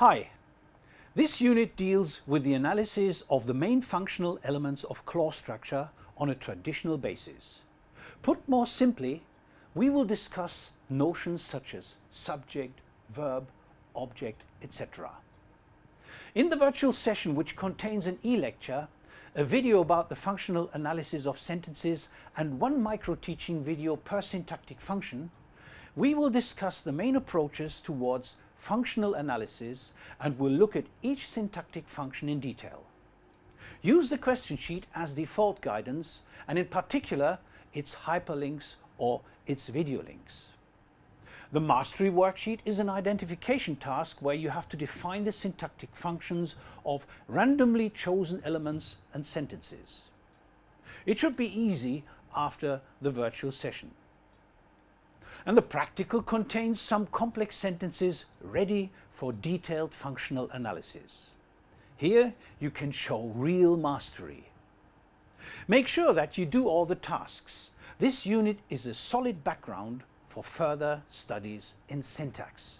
Hi, this unit deals with the analysis of the main functional elements of clause structure on a traditional basis. Put more simply, we will discuss notions such as subject, verb, object, etc. In the virtual session, which contains an e-lecture, a video about the functional analysis of sentences and one micro-teaching video per syntactic function, we will discuss the main approaches towards functional analysis and we'll look at each syntactic function in detail. Use the question sheet as default guidance and in particular its hyperlinks or its video links. The mastery worksheet is an identification task where you have to define the syntactic functions of randomly chosen elements and sentences. It should be easy after the virtual session and the practical contains some complex sentences ready for detailed functional analysis. Here you can show real mastery. Make sure that you do all the tasks. This unit is a solid background for further studies in syntax.